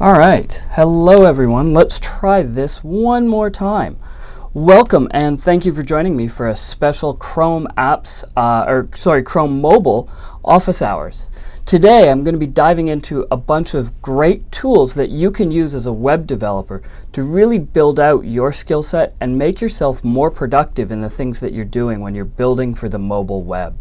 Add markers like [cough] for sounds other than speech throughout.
All right, hello everyone. Let's try this one more time. Welcome and thank you for joining me for a special Chrome apps, uh, or sorry, Chrome mobile office hours. Today I'm going to be diving into a bunch of great tools that you can use as a web developer to really build out your skill set and make yourself more productive in the things that you're doing when you're building for the mobile web.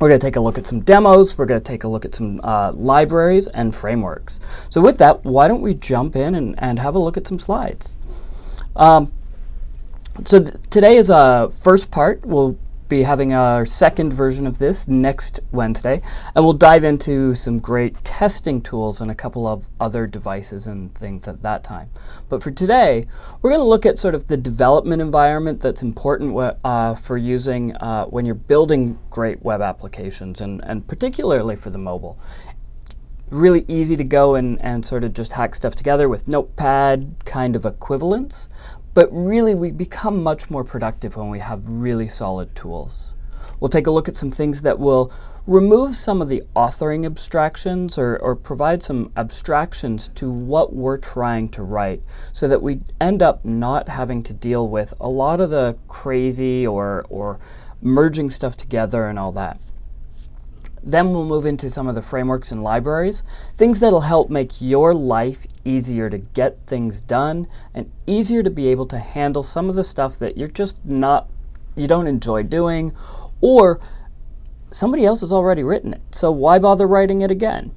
We're going to take a look at some demos. We're going to take a look at some uh, libraries and frameworks. So with that, why don't we jump in and, and have a look at some slides. Um, so today is a first part. We'll be having our second version of this next Wednesday, and we'll dive into some great testing tools and a couple of other devices and things at that time. But for today, we're going to look at sort of the development environment that's important uh, for using uh, when you're building great web applications, and, and particularly for the mobile really easy to go and, and sort of just hack stuff together with Notepad kind of equivalents. But really, we become much more productive when we have really solid tools. We'll take a look at some things that will remove some of the authoring abstractions or, or, provide some abstractions to what we're trying to write so that we end up not having to deal with a lot of the crazy or, or merging stuff together and all that. Then we'll move into some of the frameworks and libraries, things that'll help make your life easier to get things done and easier to be able to handle some of the stuff that you're just not, you don't enjoy doing, or somebody else has already written it, so why bother writing it again?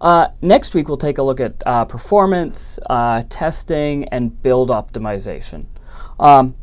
Uh, next week, we'll take a look at uh, performance, uh, testing, and build optimization. Um,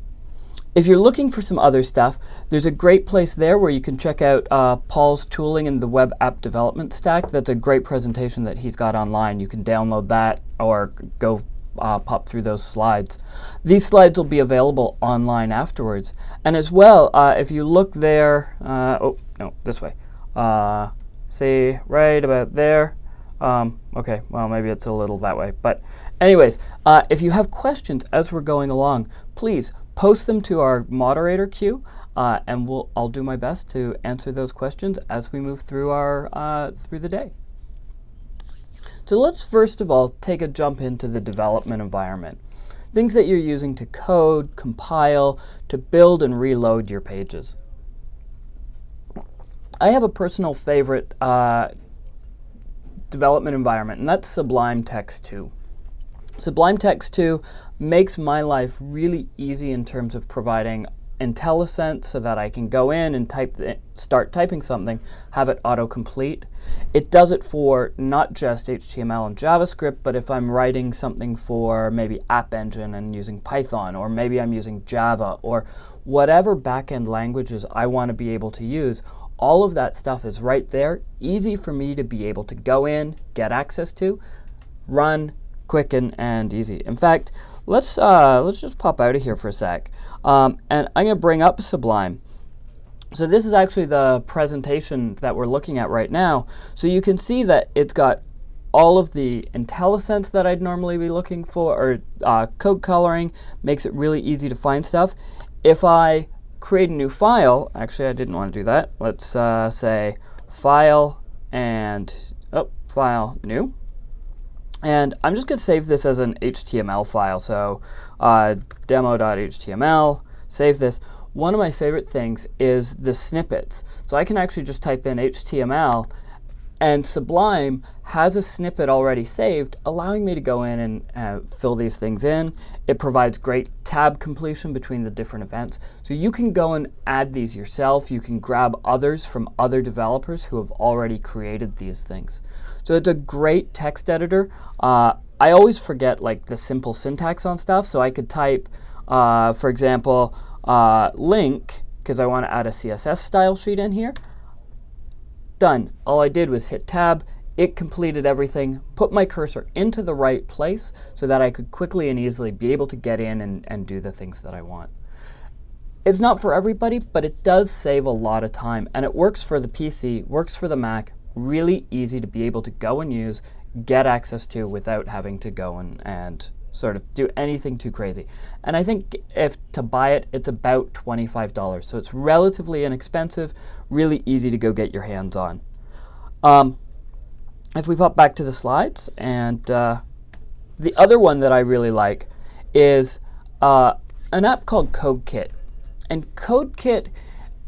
if you're looking for some other stuff, there's a great place there where you can check out uh, Paul's tooling in the web app development stack. That's a great presentation that he's got online. You can download that or go uh, pop through those slides. These slides will be available online afterwards. And as well, uh, if you look there, uh, oh, no, this way. Uh, see right about there. Um, okay, well, maybe it's a little that way. But anyways, uh, if you have questions as we're going along, please post them to our moderator queue, uh, and we'll, I'll do my best to answer those questions as we move through, our, uh, through the day. So let's first of all take a jump into the development environment. Things that you're using to code, compile, to build and reload your pages. I have a personal favorite uh, development environment, and that's Sublime Text 2. Sublime Text 2 makes my life really easy in terms of providing IntelliSense so that I can go in and type start typing something, have it autocomplete. It does it for not just HTML and JavaScript, but if I'm writing something for maybe App Engine and using Python, or maybe I'm using Java, or whatever backend languages I want to be able to use, all of that stuff is right there, easy for me to be able to go in, get access to, run, quick and, and easy. In fact, let's, uh, let's just pop out of here for a sec. Um, and I'm going to bring up Sublime. So this is actually the presentation that we're looking at right now. So you can see that it's got all of the IntelliSense that I'd normally be looking for, or uh, code coloring, makes it really easy to find stuff. If I create a new file, actually I didn't want to do that. Let's uh, say file and, oh, file new. And I'm just going to save this as an HTML file. So uh, demo.html, save this. One of my favorite things is the snippets. So I can actually just type in HTML and Sublime has a snippet already saved, allowing me to go in and uh, fill these things in. It provides great tab completion between the different events. So you can go and add these yourself. You can grab others from other developers who have already created these things. So it's a great text editor. Uh, I always forget like the simple syntax on stuff, so I could type, uh, for example, uh, link, because I want to add a CSS style sheet in here. Done. All I did was hit tab, it completed everything, put my cursor into the right place so that I could quickly and easily be able to get in and, and do the things that I want. It's not for everybody, but it does save a lot of time, and it works for the PC, works for the Mac, really easy to be able to go and use, get access to without having to go and, and sort of do anything too crazy. And I think if to buy it, it's about $25. So it's relatively inexpensive, really easy to go get your hands on. Um, if we pop back to the slides and uh, the other one that I really like is uh, an app called CodeKit. And CodeKit,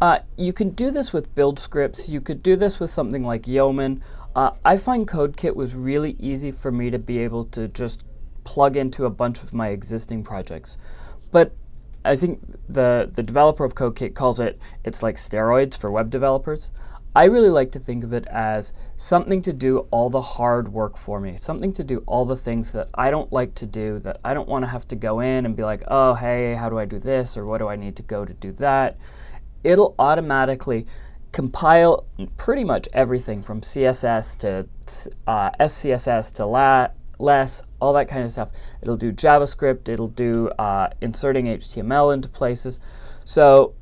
uh, you can do this with build scripts. You could do this with something like Yeoman. Uh, I find CodeKit was really easy for me to be able to just plug into a bunch of my existing projects. But I think the, the developer of CodeKit calls it, it's like steroids for web developers. I really like to think of it as something to do all the hard work for me, something to do all the things that I don't like to do, that I don't want to have to go in and be like, oh, hey, how do I do this, or what do I need to go to do that? It'll automatically compile pretty much everything from CSS to uh, SCSS to LA, less, all that kind of stuff. It'll do JavaScript, it'll do uh, inserting HTML into places. So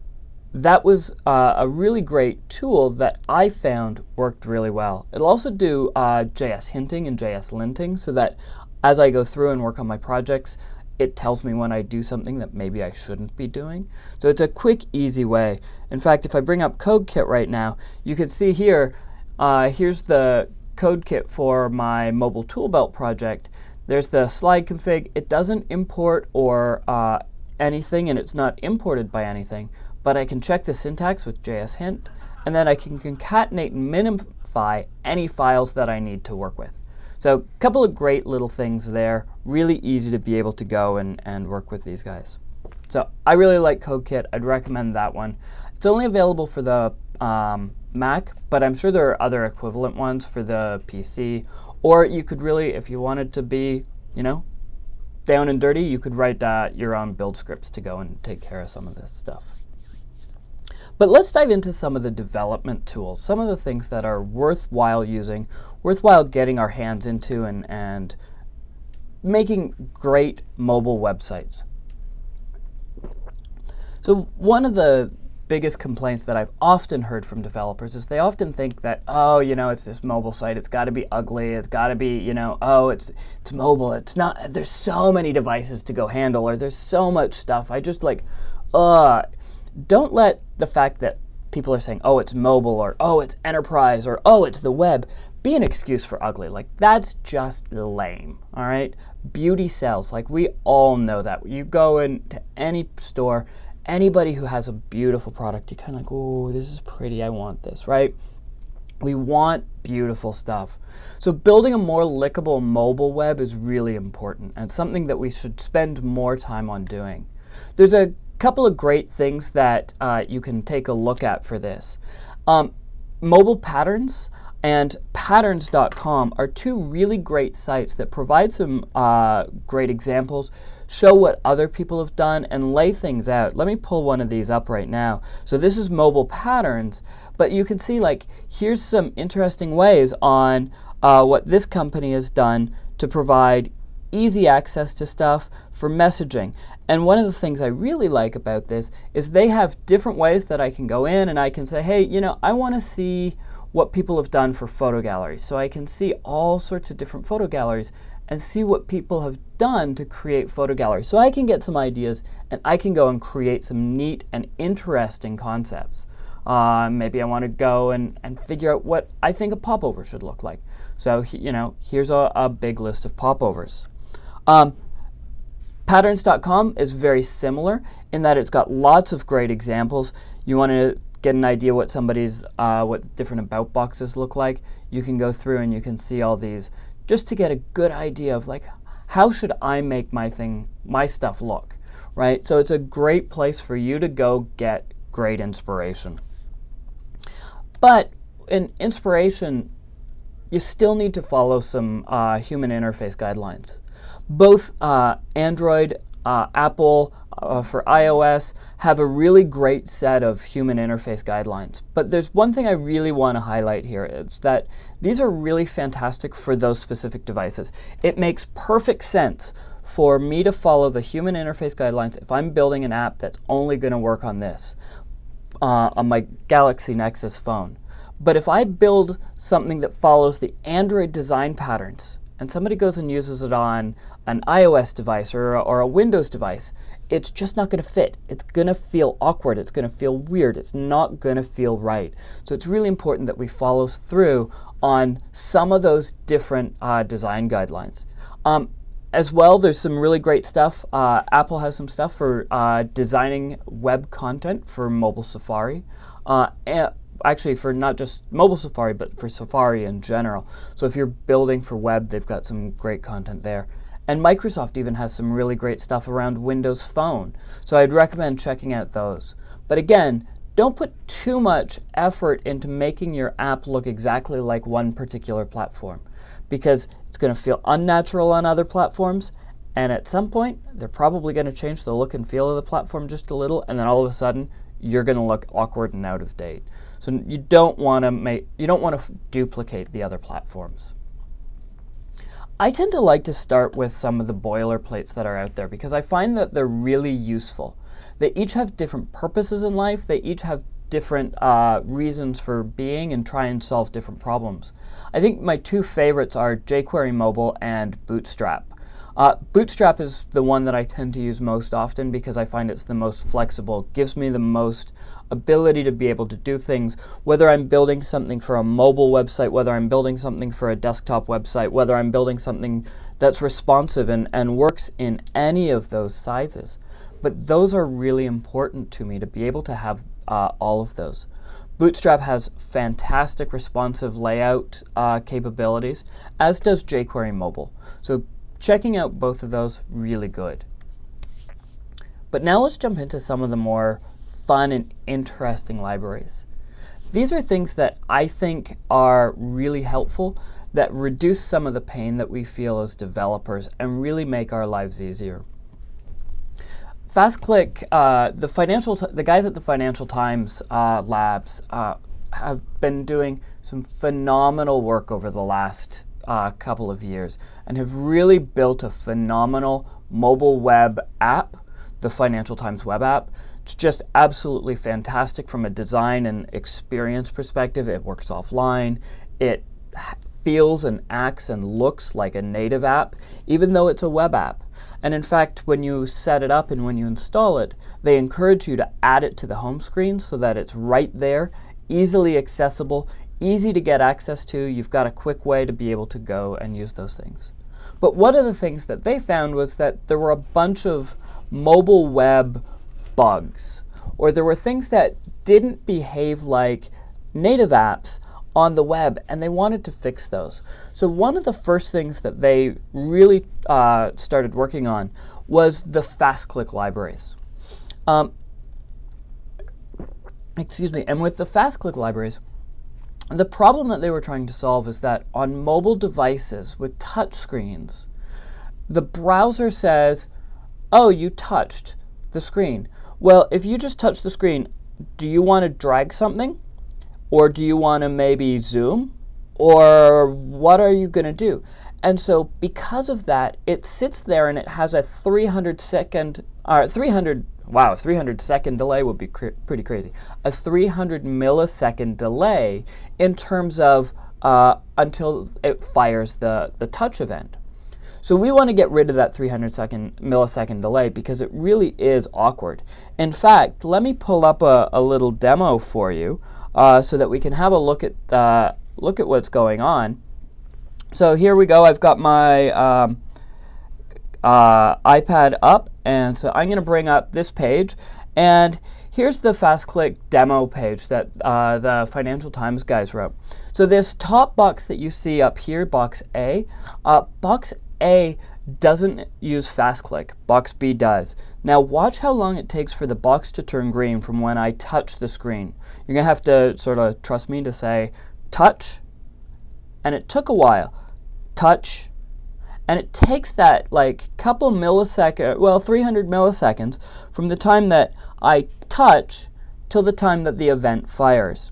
that was uh, a really great tool that I found worked really well. It'll also do uh, JS hinting and JS linting so that as I go through and work on my projects, it tells me when I do something that maybe I shouldn't be doing. So it's a quick, easy way. In fact, if I bring up CodeKit right now, you can see here, uh, here's the CodeKit for my mobile tool belt project. There's the slide config. It doesn't import or uh, anything, and it's not imported by anything but I can check the syntax with JS hint, and then I can concatenate and minify any files that I need to work with. So a couple of great little things there, really easy to be able to go and, and work with these guys. So I really like CodeKit, I'd recommend that one. It's only available for the um, Mac, but I'm sure there are other equivalent ones for the PC. Or you could really, if you wanted to be, you know, down and dirty, you could write uh, your own build scripts to go and take care of some of this stuff. But let's dive into some of the development tools, some of the things that are worthwhile using, worthwhile getting our hands into and, and making great mobile websites. So one of the biggest complaints that I've often heard from developers is they often think that, oh, you know, it's this mobile site, it's got to be ugly, it's got to be, you know, oh, it's it's mobile, it's not, there's so many devices to go handle, or there's so much stuff. I just like, uh, don't let the fact that people are saying, oh, it's mobile, or oh, it's enterprise, or oh, it's the web, be an excuse for ugly. Like, that's just lame, all right? Beauty sells. Like, we all know that. You go into any store, anybody who has a beautiful product, you kind of like, oh, this is pretty, I want this, right? We want beautiful stuff. So building a more lickable mobile web is really important and something that we should spend more time on doing. There's a couple of great things that uh, you can take a look at for this. Um, mobile patterns and pttrns.com are two really great sites that provide some uh, great examples, show what other people have done, and lay things out. Let me pull one of these up right now. So this is mobile patterns, but you can see like here's some interesting ways on uh, what this company has done to provide easy access to stuff for messaging. And one of the things I really like about this is they have different ways that I can go in and I can say, hey, you know, I want to see what people have done for photo galleries. So I can see all sorts of different photo galleries and see what people have done to create photo galleries. So I can get some ideas and I can go and create some neat and interesting concepts. Uh, maybe I want to go and, and figure out what I think a popover should look like. So, you know, here's a, a big list of popovers. Um, Pttrns.com is very similar in that it's got lots of great examples. You want to get an idea what somebody's, uh, what different about boxes look like, you can go through and you can see all these just to get a good idea of like, how should I make my thing, my stuff look, right? So it's a great place for you to go get great inspiration. But in inspiration, you still need to follow some uh, human interface guidelines. Both uh, Android, uh, Apple uh, for iOS have a really great set of human interface guidelines. But there's one thing I really want to highlight here. It's that these are really fantastic for those specific devices. It makes perfect sense for me to follow the human interface guidelines if I'm building an app that's only going to work on this, uh, on my Galaxy Nexus phone. But if I build something that follows the Android design patterns, and somebody goes and uses it on an iOS device or, or a Windows device, it's just not going to fit. It's going to feel awkward. It's going to feel weird. It's not going to feel right. So it's really important that we follow through on some of those different uh, design guidelines. Um, as well, there's some really great stuff. Uh, Apple has some stuff for uh, designing web content for mobile Safari. Uh, actually, for not just mobile Safari, but for Safari in general. So if you're building for web, they've got some great content there. And Microsoft even has some really great stuff around Windows Phone. So I'd recommend checking out those. But again, don't put too much effort into making your app look exactly like one particular platform because it's going to feel unnatural on other platforms. And at some point, they're probably going to change the look and feel of the platform just a little. And then all of a sudden, you're going to look awkward and out of date. So you don't want to make you don't want to duplicate the other platforms. I tend to like to start with some of the boilerplates that are out there because I find that they're really useful. They each have different purposes in life. They each have different uh, reasons for being and try and solve different problems. I think my two favorites are jQuery Mobile and Bootstrap. Uh, Bootstrap is the one that I tend to use most often because I find it's the most flexible, gives me the most ability to be able to do things, whether I'm building something for a mobile website, whether I'm building something for a desktop website, whether I'm building something that's responsive and, and works in any of those sizes. But those are really important to me to be able to have uh, all of those. Bootstrap has fantastic responsive layout uh, capabilities, as does jQuery Mobile. So checking out both of those, really good. But now let's jump into some of the more fun and interesting libraries. These are things that I think are really helpful that reduce some of the pain that we feel as developers and really make our lives easier. FastClick, uh, the financial, the guys at the Financial Times uh, labs uh, have been doing some phenomenal work over the last uh, couple of years and have really built a phenomenal mobile web app, the Financial Times web app. It's just absolutely fantastic from a design and experience perspective. It works offline. It feels and acts and looks like a native app, even though it's a web app. And in fact, when you set it up and when you install it, they encourage you to add it to the home screen so that it's right there, easily accessible, easy to get access to. You've got a quick way to be able to go and use those things. But one of the things that they found was that there were a bunch of mobile web bugs, or there were things that didn't behave like native apps on the web, and they wanted to fix those. So one of the first things that they really uh, started working on was the fast-click libraries. Um, excuse me, and with the fast-click libraries, the problem that they were trying to solve is that on mobile devices with touch screens, the browser says, oh, you touched the screen. Well, if you just touch the screen, do you want to drag something? Or do you want to maybe zoom? Or what are you going to do? And so because of that, it sits there and it has a 300 second, or 300, wow, 300 second delay would be cr pretty crazy. A 300 millisecond delay in terms of uh, until it fires the, the touch event. So we want to get rid of that 300 second millisecond delay because it really is awkward. In fact, let me pull up a, a little demo for you uh, so that we can have a look at, uh, look at what's going on. So here we go. I've got my um, uh, iPad up, and so I'm going to bring up this page. And here's the FastClick demo page that uh, the Financial Times guys wrote. So this top box that you see up here, box A, uh, box A doesn't use FastClick, box B does. Now watch how long it takes for the box to turn green from when I touch the screen. You're going to have to sort of trust me to say touch, and it took a while. Touch, and it takes that like couple millisecond, well 300 milliseconds from the time that I touch till the time that the event fires.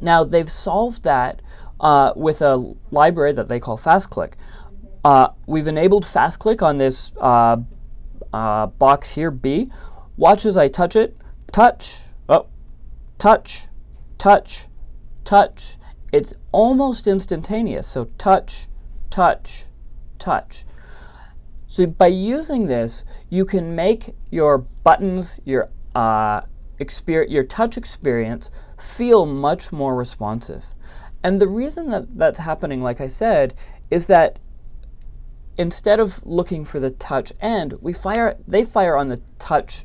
Now they've solved that uh, with a library that they call FastClick. Uh, we've enabled FastClick on this uh, uh, box here, B. Watch as I touch it. Touch. Oh, touch, touch, touch. It's almost instantaneous. So touch, touch, touch. So by using this, you can make your buttons, your uh, your touch experience feel much more responsive. And the reason that that's happening, like I said, is that instead of looking for the touch end, we fire, they fire on the touch.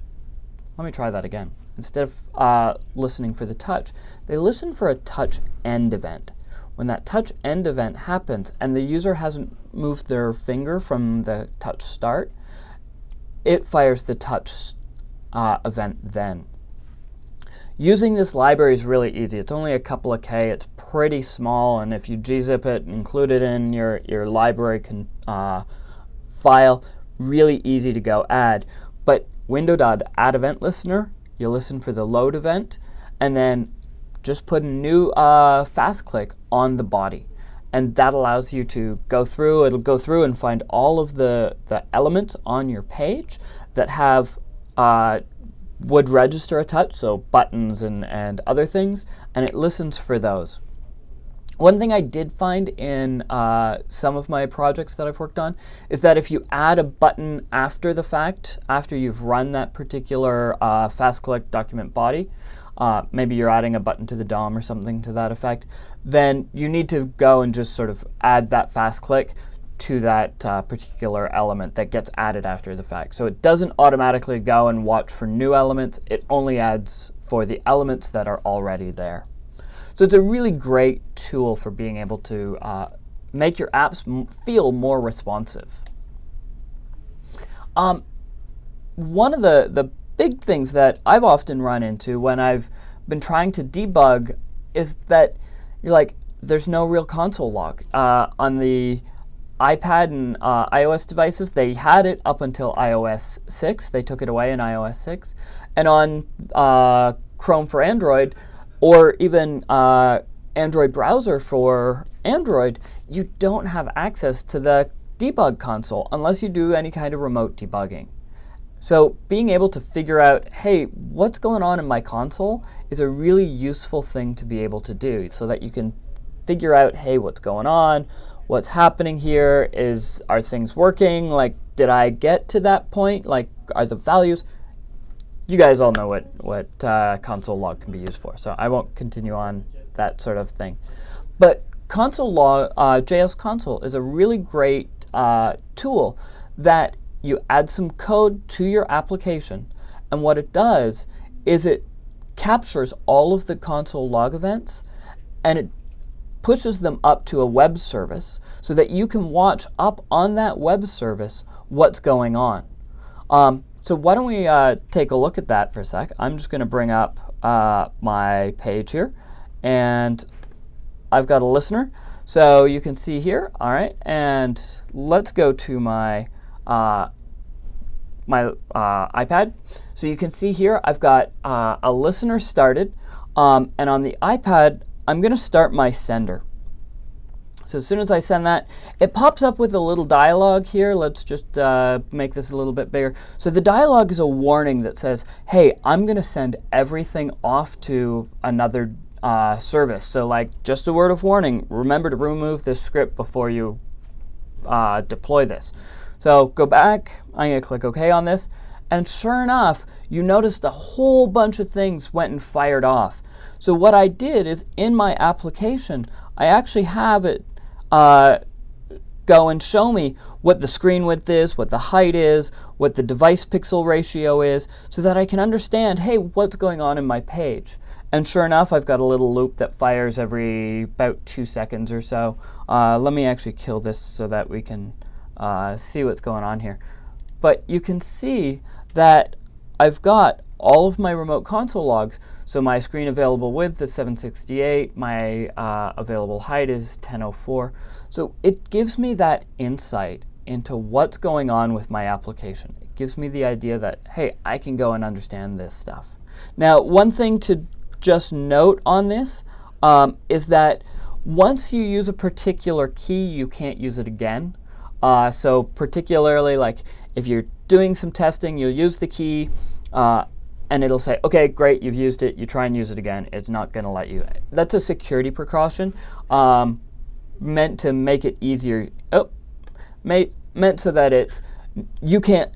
Let me try that again. Instead of uh, listening for the touch, they listen for a touch end event. When that touch end event happens and the user hasn't moved their finger from the touch start, it fires the touch uh, event then. Using this library is really easy. It's only a couple of K. It's pretty small, and if you gzip it, and include it in your, your library can, uh, file, really easy to go add. But window.add event listener, you listen for the load event, and then just put a new uh, fast click on the body. And that allows you to go through, it'll go through and find all of the, the elements on your page that have uh, would register a touch, so buttons and, and other things, and it listens for those. One thing I did find in uh, some of my projects that I've worked on is that if you add a button after the fact, after you've run that particular uh, fast click document body, uh, maybe you're adding a button to the DOM or something to that effect, then you need to go and just sort of add that fast click to that uh, particular element that gets added after the fact. So it doesn't automatically go and watch for new elements. It only adds for the elements that are already there. So it's a really great tool for being able to uh, make your apps feel more responsive. Um, one of the, the big things that I've often run into when I've been trying to debug is that you're like, there's no real console log. Uh, on the iPad and uh, iOS devices, they had it up until iOS 6. They took it away in iOS 6. And on uh, Chrome for Android, or even uh, Android browser for Android, you don't have access to the debug console unless you do any kind of remote debugging. So being able to figure out, hey, what's going on in my console is a really useful thing to be able to do so that you can figure out, hey, what's going on, what's happening here is, are things working? Like, did I get to that point? Like, are the values? You guys all know what, what uh, console log can be used for, so I won't continue on that sort of thing. But console log, uh, JS console is a really great uh, tool that you add some code to your application, and what it does is it captures all of the console log events, and it pushes them up to a web service so that you can watch up on that web service what's going on. Um, so why don't we uh, take a look at that for a sec. I'm just going to bring up uh, my page here, and I've got a listener. So you can see here, all right, and let's go to my uh, my uh, iPad. So you can see here I've got uh, a listener started, um, and on the iPad I'm going to start my sender. So as soon as I send that, it pops up with a little dialog here. Let's just uh, make this a little bit bigger. So the dialog is a warning that says, hey, I'm going to send everything off to another uh, service. So like just a word of warning, remember to remove this script before you uh, deploy this. So go back, I'm to click OK on this. And sure enough, you noticed a whole bunch of things went and fired off. So what I did is in my application, I actually have it uh, go and show me what the screen width is, what the height is, what the device pixel ratio is, so that I can understand, hey, what's going on in my page. And sure enough, I've got a little loop that fires every about two seconds or so. Uh, let me actually kill this so that we can uh, see what's going on here. But you can see that I've got all of my remote console logs. So my screen available width is 768, my uh, available height is 1004. So it gives me that insight into what's going on with my application. It gives me the idea that, hey, I can go and understand this stuff. Now, one thing to just note on this um, is that once you use a particular key, you can't use it again. Uh, so particularly like if you're doing some testing, you'll use the key, uh, and it'll say, okay, great, you've used it. You try and use it again. It's not going to let you. That's a security precaution um, meant to make it easier. Oh, meant so that it's you can't.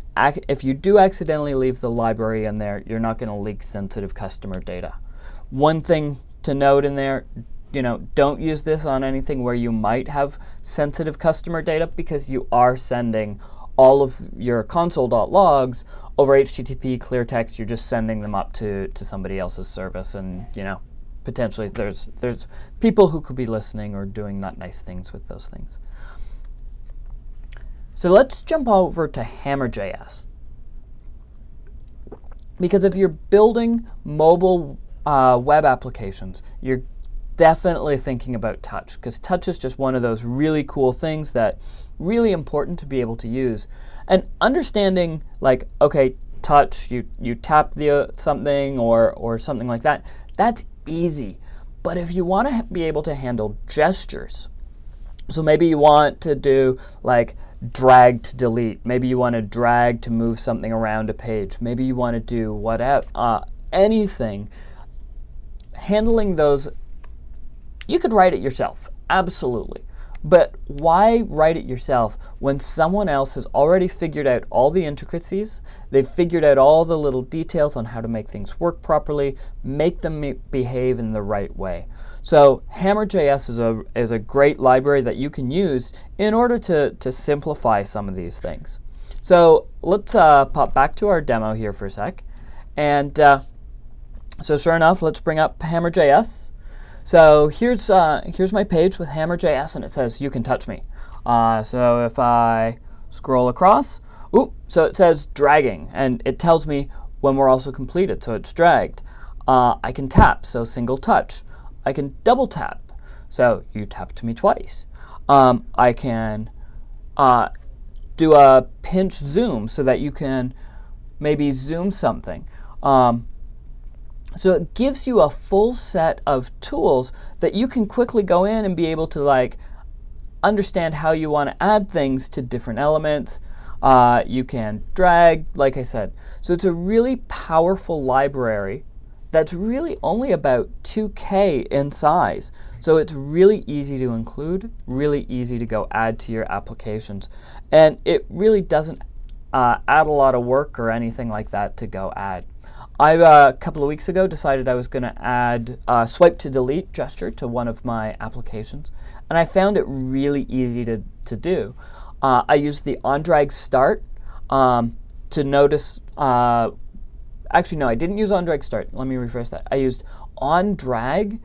If you do accidentally leave the library in there, you're not going to leak sensitive customer data. One thing to note in there: you know, don't use this on anything where you might have sensitive customer data because you are sending all of your console.logs over HTTP clear text. You're just sending them up to, to somebody else's service and, you know, potentially there's, there's people who could be listening or doing not nice things with those things. So let's jump over to Hammer.js. Because if you're building mobile uh, web applications, you're definitely thinking about touch because touch is just one of those really cool things that really important to be able to use. And understanding like, okay, touch, you, you tap the uh, something or, or something like that, that's easy. But if you want to be able to handle gestures, so maybe you want to do like drag to delete. Maybe you want to drag to move something around a page. Maybe you want to do whatever, uh, anything. Handling those, you could write it yourself, absolutely. But why write it yourself when someone else has already figured out all the intricacies, they've figured out all the little details on how to make things work properly, make them behave in the right way. So Hammer.js is a, is a great library that you can use in order to, to simplify some of these things. So let's uh, pop back to our demo here for a sec. And uh, so sure enough, let's bring up Hammer.js. So here's, uh, here's my page with Hammer.js, and it says, you can touch me. Uh, so if I scroll across, ooh, so it says dragging, and it tells me when we're also completed, so it's dragged. Uh, I can tap, so single touch. I can double tap, so you tapped me twice. Um, I can uh, do a pinch zoom so that you can maybe zoom something. Um, so it gives you a full set of tools that you can quickly go in and be able to like understand how you want to add things to different elements. Uh, you can drag, like I said. So it's a really powerful library that's really only about 2K in size. So it's really easy to include, really easy to go add to your applications. And it really doesn't uh, add a lot of work or anything like that to go add. I, uh, a couple of weeks ago, decided I was going to add a swipe to delete gesture to one of my applications, and I found it really easy to, to do. Uh, I used the on-drag start um, to notice, uh, actually no, I didn't use on-drag start. Let me rephrase that. I used on-drag,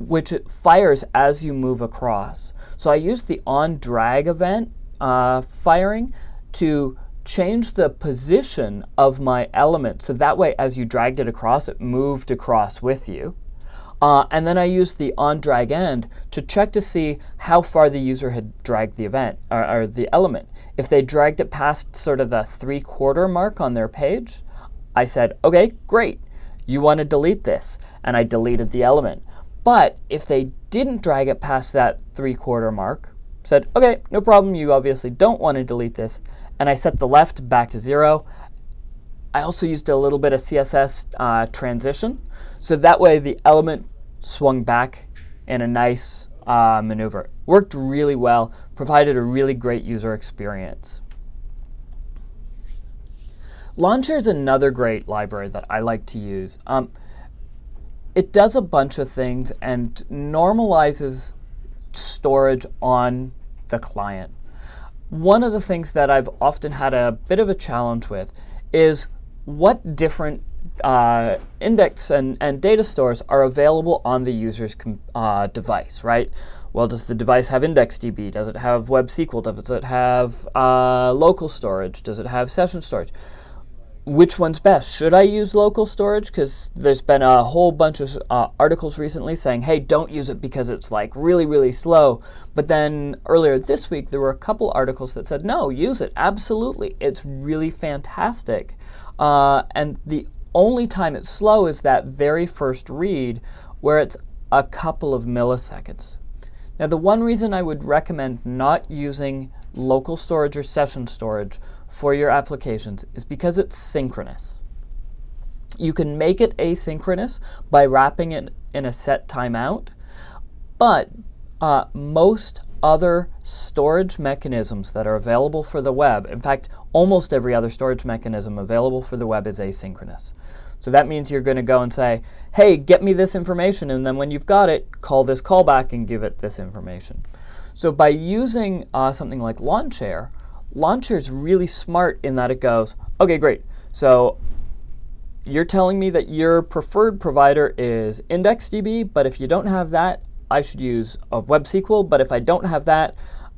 which fires as you move across. So I used the on-drag event uh, firing to change the position of my element so that way as you dragged it across, it moved across with you. Uh, and then I used the on drag end to check to see how far the user had dragged the event or, or the element. If they dragged it past sort of the three quarter mark on their page, I said, okay, great, you want to delete this. And I deleted the element. But if they didn't drag it past that three quarter mark, said, okay, no problem, you obviously don't want to delete this, and I set the left back to zero. I also used a little bit of CSS uh, transition, so that way the element swung back in a nice uh, maneuver. Worked really well, provided a really great user experience. Lawnchair is another great library that I like to use. Um, it does a bunch of things and normalizes storage on the client one of the things that I've often had a bit of a challenge with is what different uh, index and, and data stores are available on the user's uh, device, right? Well, does the device have IndexedDB? Does it have Web SQL? Does it have uh, local storage? Does it have session storage? Which one's best? Should I use local storage? Because there's been a whole bunch of uh, articles recently saying, hey, don't use it because it's like really, really slow. But then earlier this week, there were a couple articles that said, no, use it. Absolutely. It's really fantastic. Uh, and the only time it's slow is that very first read where it's a couple of milliseconds. Now, the one reason I would recommend not using local storage or session storage for your applications is because it's synchronous. You can make it asynchronous by wrapping it in a set timeout, but uh, most other storage mechanisms that are available for the web, in fact, almost every other storage mechanism available for the web is asynchronous. So that means you're going to go and say, hey, get me this information. And then when you've got it, call this callback and give it this information. So by using uh, something like Lawnchair, Lawnchair is really smart in that it goes, okay, great. So you're telling me that your preferred provider is IndexedDB, but if you don't have that, I should use a Web SQL. But if I don't have that,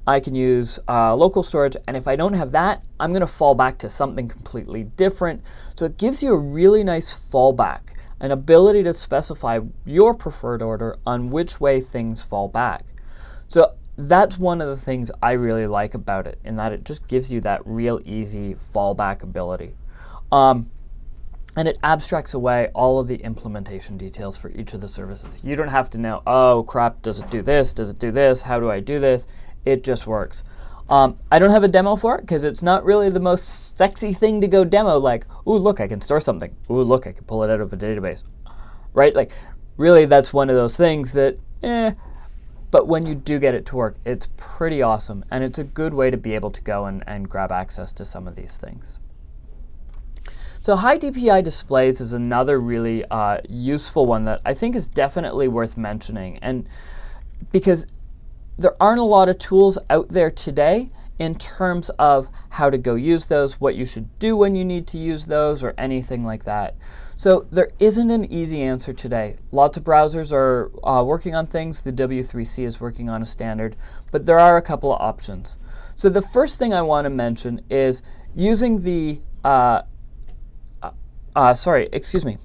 I can use uh, local storage. And if I don't have that, I'm going to fall back to something completely different. So it gives you a really nice fallback, an ability to specify your preferred order on which way things fall back. So that's one of the things I really like about it, in that it just gives you that real easy fallback ability. Um, and it abstracts away all of the implementation details for each of the services. You don't have to know, oh crap, does it do this? Does it do this? How do I do this? It just works. Um, I don't have a demo for it because it's not really the most sexy thing to go demo like, ooh, look, I can store something. Ooh, look, I can pull it out of a database. Right? Like, really, that's one of those things that, eh. But when you do get it to work, it's pretty awesome. And it's a good way to be able to go and, and grab access to some of these things. So high DPI displays is another really uh, useful one that I think is definitely worth mentioning. And because there aren't a lot of tools out there today in terms of how to go use those, what you should do when you need to use those, or anything like that. So there isn't an easy answer today. Lots of browsers are uh, working on things. The W3C is working on a standard, but there are a couple of options. So the first thing I want to mention is using the uh, uh, sorry, excuse me,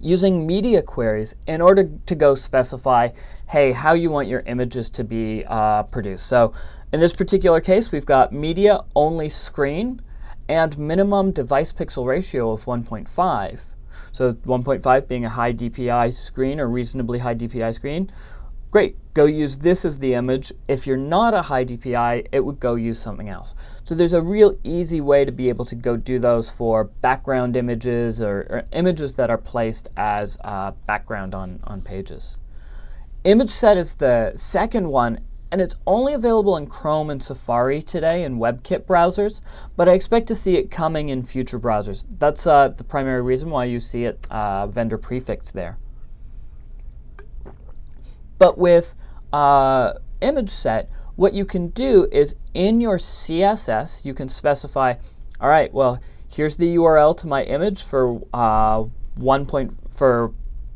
using media queries in order to go specify, hey, how you want your images to be uh, produced. So in this particular case, we've got media only screen and minimum device pixel ratio of 1.5. So 1.5 being a high DPI screen or reasonably high DPI screen. Great, go use this as the image. If you're not a high DPI, it would go use something else. So there's a real easy way to be able to go do those for background images or, or images that are placed as uh, background on, on pages. ImageSet is the second one, and it's only available in Chrome and Safari today in WebKit browsers, but I expect to see it coming in future browsers. That's uh, the primary reason why you see it uh, vendor prefixed there. But with uh, ImageSet, what you can do is in your CSS, you can specify, all right, well, here's the URL to my image for uh, one point for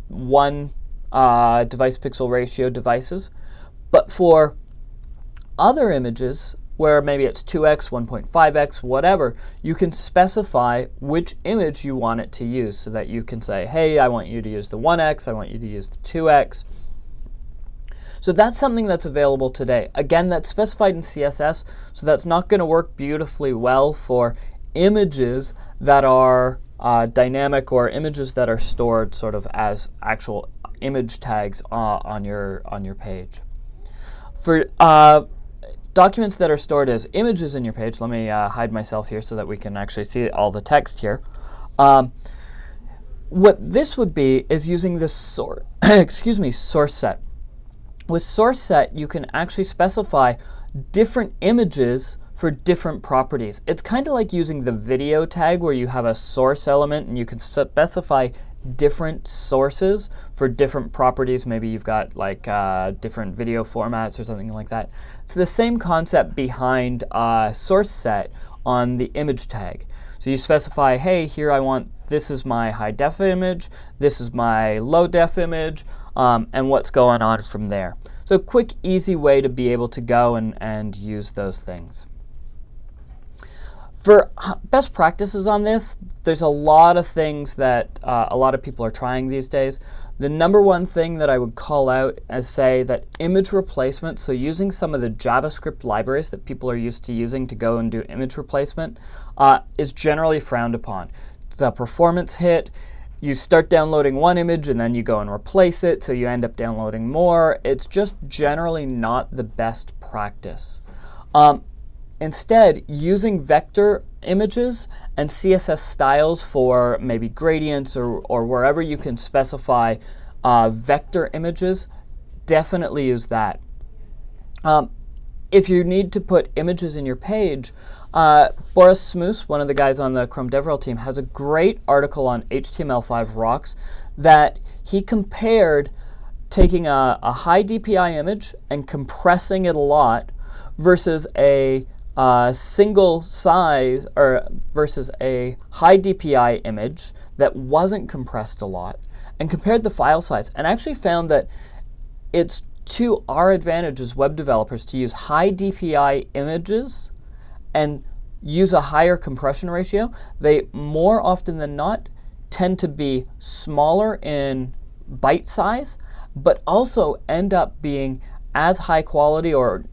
one uh, device pixel ratio devices. But for other images, where maybe it's 2x, 1.5x, whatever, you can specify which image you want it to use so that you can say, hey, I want you to use the 1x, I want you to use the 2x, so that's something that's available today. Again, that's specified in CSS, so that's not going to work beautifully well for images that are uh, dynamic or images that are stored sort of as actual image tags uh, on your on your page. For uh, documents that are stored as images in your page, let me uh, hide myself here so that we can actually see all the text here. Um, what this would be is using the source, [coughs] excuse me, source set. With source set, you can actually specify different images for different properties. It's kind of like using the video tag where you have a source element and you can specify different sources for different properties. Maybe you've got like uh, different video formats or something like that. It's the same concept behind uh, source set on the image tag. So you specify, hey, here I want, this is my high def image, this is my low def image, um, and what's going on from there. So quick, easy way to be able to go and, and use those things. For best practices on this, there's a lot of things that uh, a lot of people are trying these days. The number one thing that I would call out is say that image replacement, so using some of the JavaScript libraries that people are used to using to go and do image replacement, uh, is generally frowned upon. It's a performance hit you start downloading one image and then you go and replace it, so you end up downloading more. It's just generally not the best practice. Um, instead, using vector images and CSS styles for maybe gradients or, or wherever you can specify uh, vector images, definitely use that. Um, if you need to put images in your page, uh, Boris Smus, one of the guys on the Chrome DevRel team, has a great article on HTML5 rocks that he compared taking a, a high DPI image and compressing it a lot versus a uh, single size or versus a high DPI image that wasn't compressed a lot and compared the file size and actually found that it's to our advantage as web developers to use high DPI images and use a higher compression ratio. They more often than not tend to be smaller in byte size, but also end up being as high quality or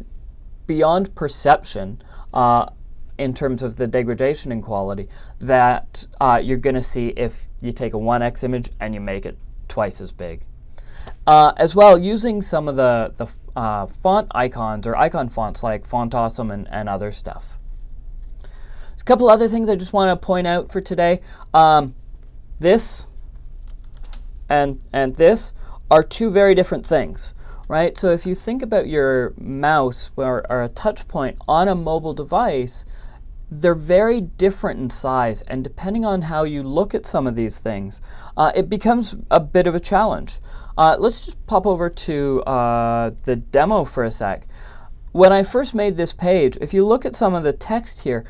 beyond perception uh, in terms of the degradation in quality that uh, you're going to see if you take a 1x image and you make it twice as big. Uh, as well, using some of the, the uh, font icons or icon fonts like Font Awesome and, and other stuff. There's a couple other things I just want to point out for today. Um, this and, and this are two very different things, right? So if you think about your mouse or, or a touch point on a mobile device, they're very different in size, and depending on how you look at some of these things, uh, it becomes a bit of a challenge. Uh, let's just pop over to uh, the demo for a sec. When I first made this page, if you look at some of the text here,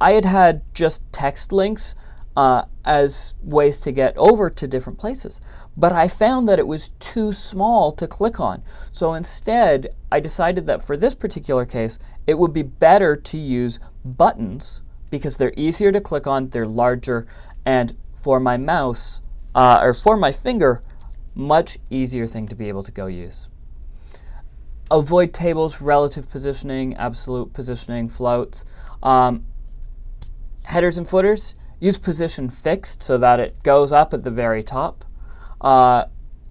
I had had just text links uh, as ways to get over to different places. But I found that it was too small to click on. So instead, I decided that for this particular case, it would be better to use buttons because they're easier to click on, they're larger, and for my mouse, uh, or for my finger, much easier thing to be able to go use. Avoid tables, relative positioning, absolute positioning, floats. Um, headers and footers, use position fixed so that it goes up at the very top. Uh,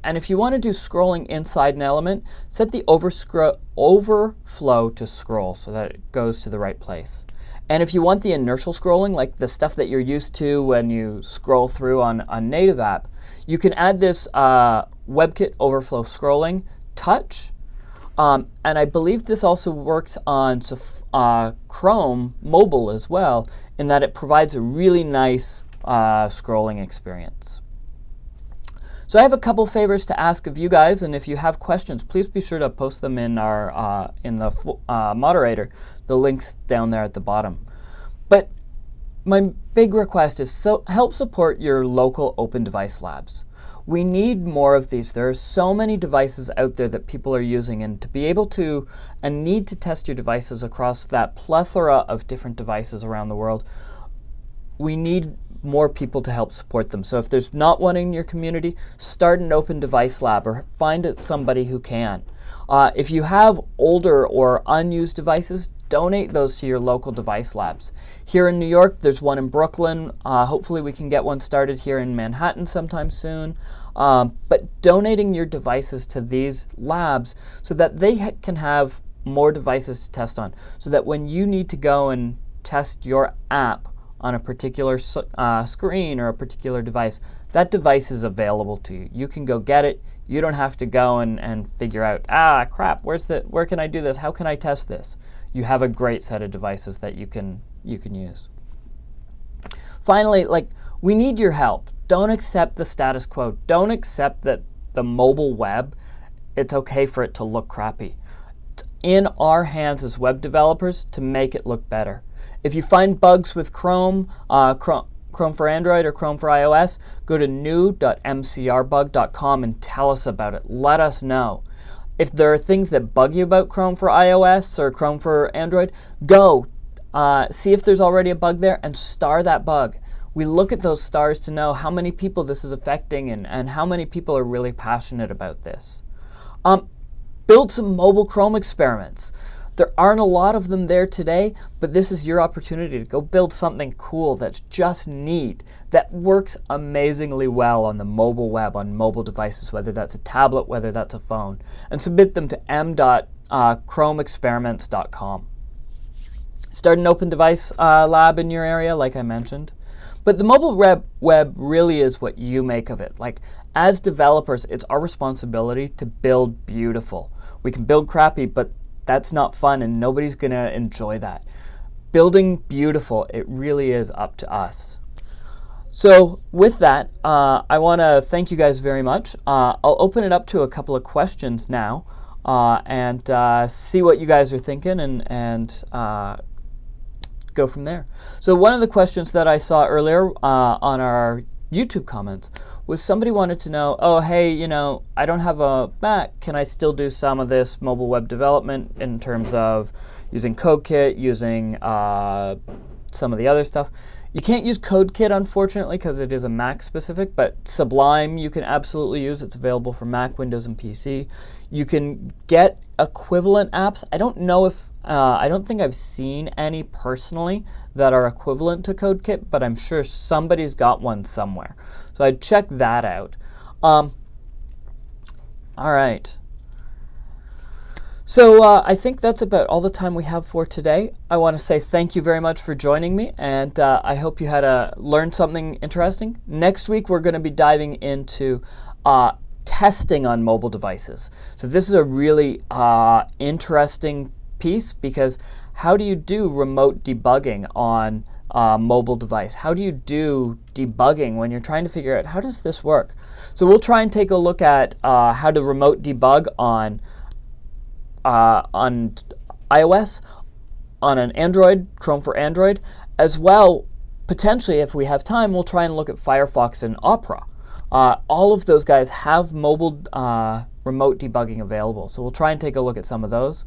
and if you want to do scrolling inside an element, set the overflow to scroll so that it goes to the right place. And if you want the inertial scrolling, like the stuff that you're used to when you scroll through on a native app, you can add this uh, WebKit overflow scrolling touch. Um, and I believe this also works on uh, Chrome mobile as well, in that it provides a really nice uh, scrolling experience. So I have a couple favors to ask of you guys, and if you have questions, please be sure to post them in our uh, in the uh, moderator. The link's down there at the bottom. But my big request is so help support your local open device labs. We need more of these. There are so many devices out there that people are using, and to be able to and need to test your devices across that plethora of different devices around the world, we need more people to help support them. So if there's not one in your community, start an open device lab or find somebody who can. Uh, if you have older or unused devices, donate those to your local device labs. Here in New York, there's one in Brooklyn. Uh, hopefully we can get one started here in Manhattan sometime soon. Um, but donating your devices to these labs so that they ha can have more devices to test on. So that when you need to go and test your app on a particular uh, screen or a particular device, that device is available to you. You can go get it. You don't have to go and, and figure out, ah, crap, where's the, where can I do this? How can I test this? You have a great set of devices that you can, you can use. Finally, like, we need your help. Don't accept the status quo. Don't accept that the mobile web, it's okay for it to look crappy. It's in our hands as web developers to make it look better. If you find bugs with Chrome, uh, Chrome, Chrome for Android or Chrome for iOS, go to new.crbug.com and tell us about it. Let us know. If there are things that bug you about Chrome for iOS or Chrome for Android, go uh, see if there's already a bug there and star that bug. We look at those stars to know how many people this is affecting and, and how many people are really passionate about this. Um, build some mobile Chrome experiments. There aren't a lot of them there today, but this is your opportunity to go build something cool that's just neat, that works amazingly well on the mobile web, on mobile devices, whether that's a tablet, whether that's a phone, and submit them to m.chromeexperiments.com. Start an open device uh, lab in your area, like I mentioned. But the mobile web, web really is what you make of it. Like, as developers, it's our responsibility to build beautiful. We can build crappy, but That's not fun and nobody's going to enjoy that. Building beautiful, it really is up to us. So with that, uh, I want to thank you guys very much. Uh, I'll open it up to a couple of questions now uh, and uh, see what you guys are thinking and, and uh, go from there. So one of the questions that I saw earlier uh, on our YouTube comments was somebody wanted to know, oh, hey, you know, I don't have a Mac. Can I still do some of this mobile web development in terms of using CodeKit, using some of the other stuff? You can't use CodeKit, unfortunately, because it is a Mac specific, but Sublime you can absolutely use. It's available for Mac, Windows, and PC. You can get equivalent apps. I don't know if, uh, I don't think I've seen any personally that are equivalent to CodeKit, but I'm sure somebody's got one somewhere. So I'd check that out. Um, all right. So uh, I think that's about all the time we have for today. I want to say thank you very much for joining me, and uh, I hope you had a learned something interesting. Next week we're going to be diving into uh, testing on mobile devices. So this is a really uh, interesting piece because how do you do remote debugging on a mobile device? How do you do debugging when you're trying to figure out how does this work? So we'll try and take a look at uh, how to remote debug on uh, on iOS, on an Android, Chrome for Android, as well, potentially, if we have time, we'll try and look at Firefox and Opera. Uh, all of those guys have mobile uh, remote debugging available, so we'll try and take a look at some of those.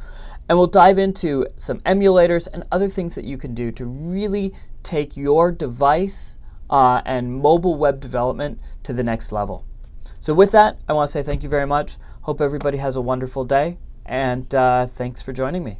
And we'll dive into some emulators and other things that you can do to really take your device uh, and mobile web development to the next level. So with that, I want to say thank you very much. Hope everybody has a wonderful day and uh, thanks for joining me.